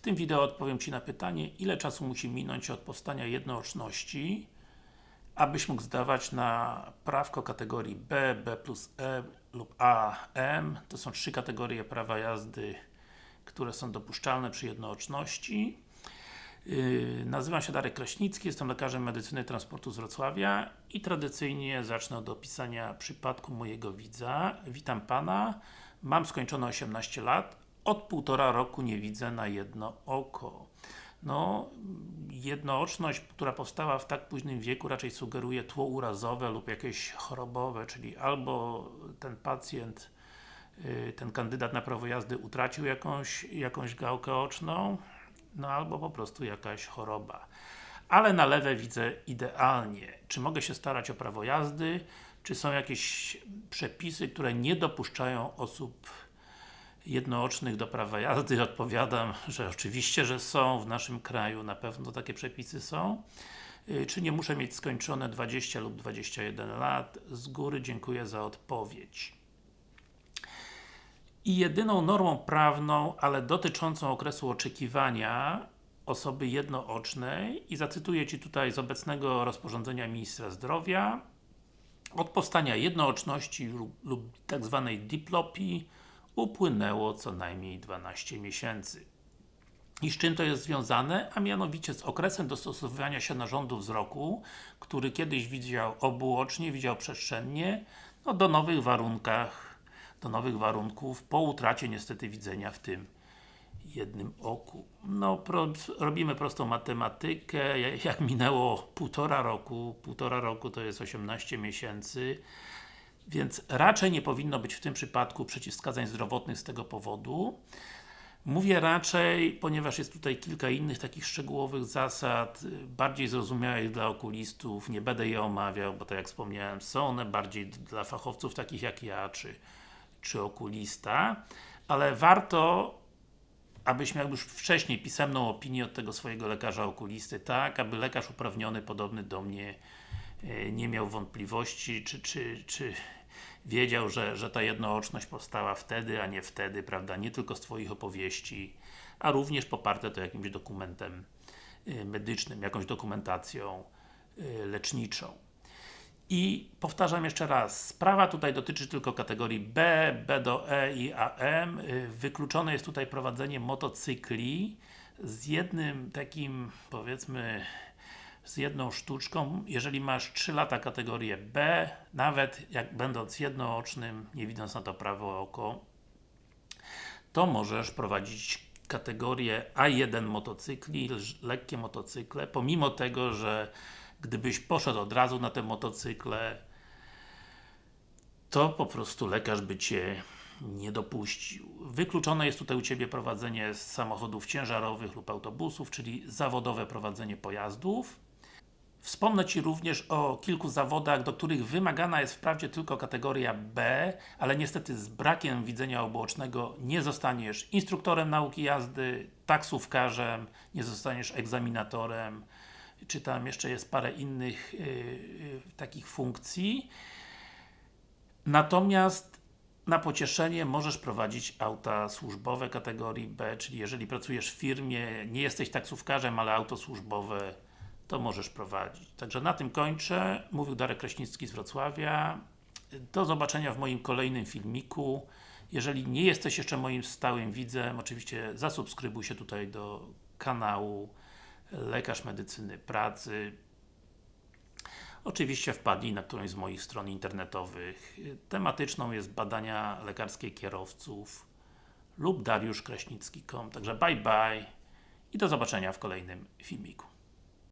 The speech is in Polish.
W tym wideo odpowiem Ci na pytanie, ile czasu musi minąć od powstania jednooczności, abyś mógł zdawać na prawko kategorii B, B plus E lub A, M. To są trzy kategorie prawa jazdy, które są dopuszczalne przy jednooczności. Yy, nazywam się Darek Kraśnicki, jestem lekarzem medycyny transportu z Wrocławia i tradycyjnie zacznę od opisania przypadku mojego widza. Witam Pana, mam skończone 18 lat, od półtora roku nie widzę na jedno oko. No, jednooczność, która powstała w tak późnym wieku raczej sugeruje tło urazowe lub jakieś chorobowe, czyli albo ten pacjent, yy, ten kandydat na prawo jazdy utracił jakąś, jakąś gałkę oczną, no albo po prostu jakaś choroba. Ale na lewe widzę idealnie. Czy mogę się starać o prawo jazdy? Czy są jakieś przepisy, które nie dopuszczają osób jednoocznych do prawa jazdy? Odpowiadam, że oczywiście, że są w naszym kraju, na pewno takie przepisy są. Yy, Czy nie muszę mieć skończone 20 lub 21 lat? Z góry dziękuję za odpowiedź. I jedyną normą prawną, ale dotyczącą okresu oczekiwania osoby jednoocznej i zacytuję Ci tutaj z obecnego rozporządzenia Ministra Zdrowia od powstania jednooczności lub, lub tak zwanej diplopii upłynęło co najmniej 12 miesięcy. I z czym to jest związane? A mianowicie z okresem dostosowywania się narządu wzroku, który kiedyś widział obuocznie, widział przestrzennie, no do nowych warunkach, do nowych warunków, po utracie niestety widzenia w tym jednym oku. No, pro, robimy prostą matematykę, jak minęło półtora roku, półtora roku to jest 18 miesięcy, więc raczej nie powinno być w tym przypadku przeciwwskazań zdrowotnych z tego powodu. Mówię raczej, ponieważ jest tutaj kilka innych takich szczegółowych zasad, bardziej zrozumiałych dla okulistów, nie będę je omawiał, bo tak jak wspomniałem, są one bardziej dla fachowców takich jak ja, czy, czy okulista, ale warto abyś miał już wcześniej pisemną opinię od tego swojego lekarza okulisty, tak, aby lekarz uprawniony, podobny do mnie, nie miał wątpliwości, czy, czy, czy wiedział, że, że ta jednooczność powstała wtedy, a nie wtedy, prawda, nie tylko z Twoich opowieści, a również poparte to jakimś dokumentem medycznym, jakąś dokumentacją leczniczą. I powtarzam jeszcze raz, sprawa tutaj dotyczy tylko kategorii B, B do E i AM. Wykluczone jest tutaj prowadzenie motocykli z jednym takim, powiedzmy, z jedną sztuczką, jeżeli masz 3 lata kategorię B, nawet jak będąc jednoocznym, nie widząc na to prawo oko, to możesz prowadzić kategorię A1 motocykli, lekkie motocykle, pomimo tego, że gdybyś poszedł od razu na te motocykle, to po prostu lekarz by Cię nie dopuścił. Wykluczone jest tutaj u Ciebie prowadzenie samochodów ciężarowych lub autobusów, czyli zawodowe prowadzenie pojazdów. Wspomnę Ci również o kilku zawodach, do których wymagana jest wprawdzie tylko kategoria B, ale niestety z brakiem widzenia obuocznego nie zostaniesz instruktorem nauki jazdy, taksówkarzem, nie zostaniesz egzaminatorem, czy tam jeszcze jest parę innych yy, yy, takich funkcji. Natomiast na pocieszenie możesz prowadzić auta służbowe kategorii B, czyli jeżeli pracujesz w firmie, nie jesteś taksówkarzem, ale auto służbowe, to możesz prowadzić. Także na tym kończę. Mówił Darek Kraśnicki z Wrocławia. Do zobaczenia w moim kolejnym filmiku. Jeżeli nie jesteś jeszcze moim stałym widzem, oczywiście zasubskrybuj się tutaj do kanału Lekarz Medycyny Pracy. Oczywiście wpadnij na którąś z moich stron internetowych. Tematyczną jest badania lekarskie kierowców lub dariuszkraśnicki.com. Także bye bye i do zobaczenia w kolejnym filmiku.